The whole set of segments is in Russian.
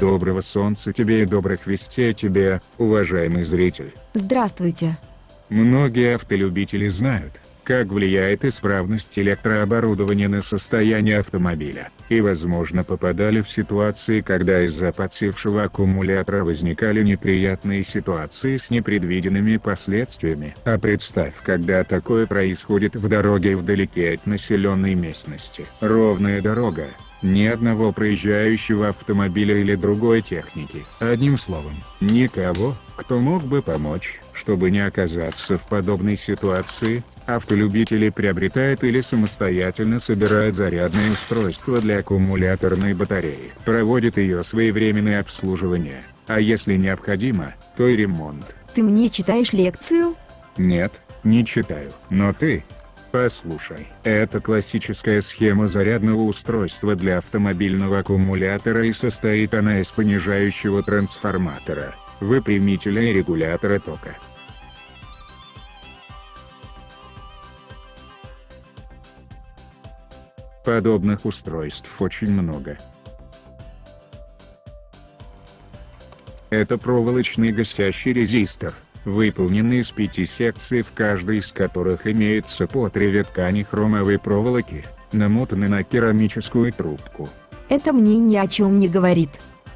Доброго солнца тебе и добрых вестей тебе, уважаемый зритель. Здравствуйте. Многие автолюбители знают, как влияет исправность электрооборудования на состояние автомобиля, и возможно попадали в ситуации когда из-за подсевшего аккумулятора возникали неприятные ситуации с непредвиденными последствиями. А представь когда такое происходит в дороге вдалеке от населенной местности. Ровная дорога, ни одного проезжающего автомобиля или другой техники. Одним словом, никого, кто мог бы помочь, чтобы не оказаться в подобной ситуации, автолюбители приобретают или самостоятельно собирают зарядное устройство для аккумуляторной батареи. Проводят ее своевременное обслуживание, а если необходимо, то и ремонт. Ты мне читаешь лекцию? Нет, не читаю. Но ты, Послушай, это классическая схема зарядного устройства для автомобильного аккумулятора и состоит она из понижающего трансформатора, выпрямителя и регулятора тока. Подобных устройств очень много. Это проволочный гасящий резистор – выполнены из пяти секций в каждой из которых имеется по три ткани хромовой проволоки, намотаны на керамическую трубку. Это мне ни о чем не говорит.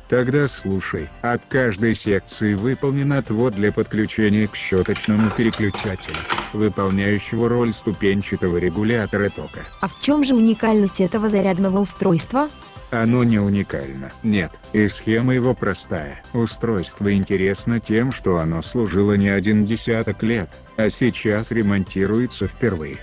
Тогда слушай, от каждой секции выполнен отвод для подключения к щеточному переключателю, выполняющего роль ступенчатого регулятора тока. А в чем же уникальность этого зарядного устройства? Оно не уникально. Нет, и схема его простая. Устройство интересно тем, что оно служило не один десяток лет, а сейчас ремонтируется впервые.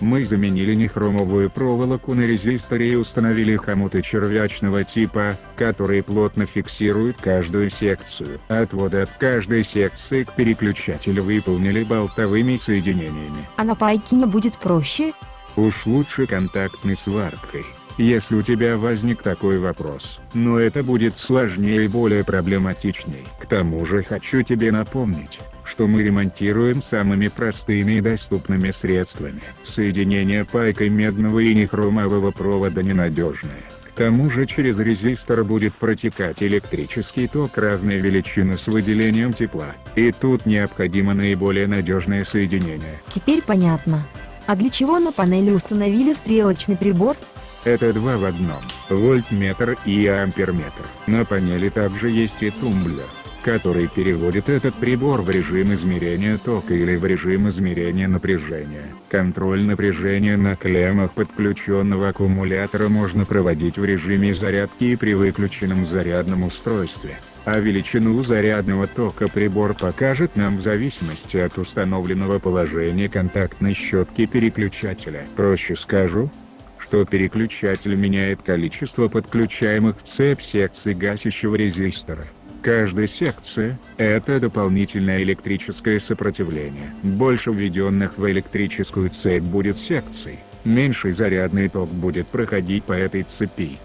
Мы заменили нехромовую проволоку на резисторе и установили хомуты червячного типа, которые плотно фиксируют каждую секцию. Отводы от каждой секции к переключателю выполнили болтовыми соединениями. А на пайке не будет проще? Уж лучше контактной сваркой, если у тебя возник такой вопрос. Но это будет сложнее и более проблематичней. К тому же хочу тебе напомнить, что мы ремонтируем самыми простыми и доступными средствами. Соединение пайкой медного и нехромового провода ненадежное. К тому же через резистор будет протекать электрический ток разной величины с выделением тепла. И тут необходимо наиболее надежное соединение. Теперь понятно. А для чего на панели установили стрелочный прибор? Это два в одном, вольтметр и амперметр. На панели также есть и тумблер, который переводит этот прибор в режим измерения тока или в режим измерения напряжения. Контроль напряжения на клеммах подключенного аккумулятора можно проводить в режиме зарядки и при выключенном зарядном устройстве а величину зарядного тока прибор покажет нам в зависимости от установленного положения контактной щетки переключателя. Проще скажу, что переключатель меняет количество подключаемых в цепь секций гасящего резистора. Каждая секция – это дополнительное электрическое сопротивление. Больше введенных в электрическую цепь будет секций, меньший зарядный ток будет проходить по этой цепи.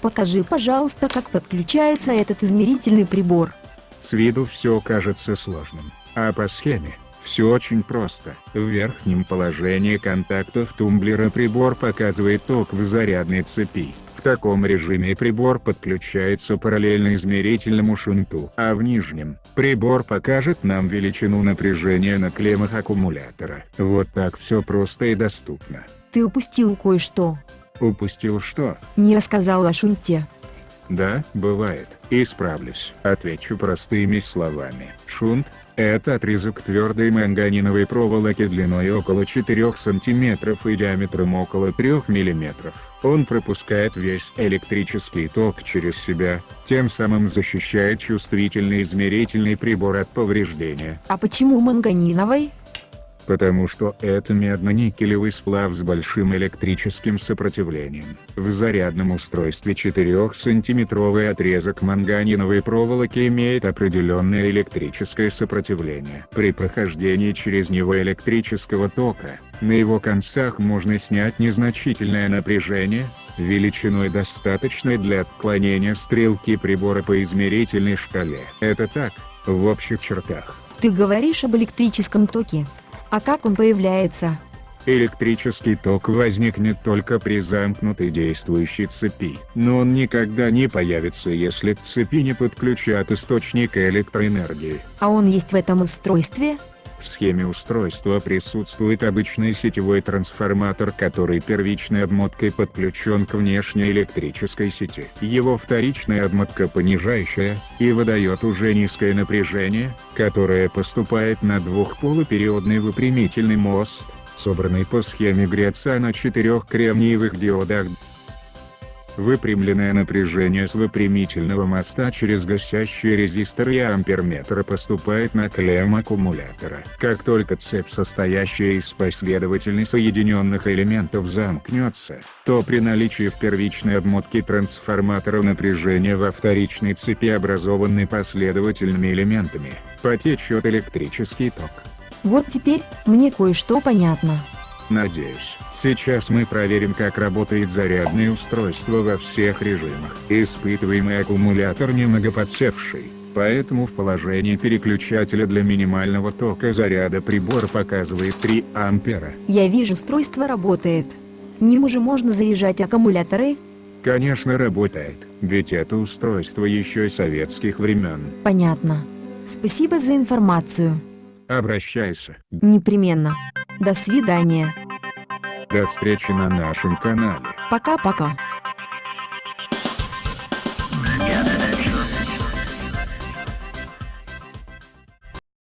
Покажи, пожалуйста, как подключается этот измерительный прибор. С виду все кажется сложным, а по схеме все очень просто. В верхнем положении контактов тумблера прибор показывает ток в зарядной цепи. В таком режиме прибор подключается параллельно измерительному шунту, а в нижнем прибор покажет нам величину напряжения на клеммах аккумулятора. Вот так все просто и доступно. Ты упустил кое-что. Упустил что? Не рассказал о шунте. Да, бывает. Исправлюсь. Отвечу простыми словами. Шунт – это отрезок твердой манганиновой проволоки длиной около 4 см и диаметром около 3 мм. Он пропускает весь электрический ток через себя, тем самым защищает чувствительный измерительный прибор от повреждения. А почему манганиновой? Потому что это медно-никелевый сплав с большим электрическим сопротивлением. В зарядном устройстве 4-сантиметровый отрезок манганиновой проволоки имеет определенное электрическое сопротивление. При прохождении через него электрического тока, на его концах можно снять незначительное напряжение, величиной достаточной для отклонения стрелки прибора по измерительной шкале. Это так, в общих чертах. Ты говоришь об электрическом токе. А как он появляется? Электрический ток возникнет только при замкнутой действующей цепи, но он никогда не появится если к цепи не подключат источник электроэнергии. А он есть в этом устройстве? В схеме устройства присутствует обычный сетевой трансформатор, который первичной обмоткой подключен к внешней электрической сети. Его вторичная обмотка понижающая, и выдает уже низкое напряжение, которое поступает на двухполупериодный выпрямительный мост, собранный по схеме Греца на четырех кремниевых диодах Выпрямленное напряжение с выпрямительного моста через гасящие резисторы и амперметра поступает на клемм аккумулятора. Как только цепь состоящая из последовательно соединенных элементов замкнется, то при наличии в первичной обмотке трансформатора напряжения во вторичной цепи образованной последовательными элементами, потечет электрический ток. Вот теперь, мне кое-что понятно. Надеюсь, сейчас мы проверим как работает зарядное устройство во всех режимах. Испытываемый аккумулятор немного подсевший, поэтому в положении переключателя для минимального тока заряда прибор показывает 3 ампера. Я вижу устройство работает. Ним уже можно заряжать аккумуляторы? Конечно работает, ведь это устройство еще советских времен. Понятно. Спасибо за информацию. Обращайся. Непременно. До свидания. До встречи на нашем канале. Пока-пока.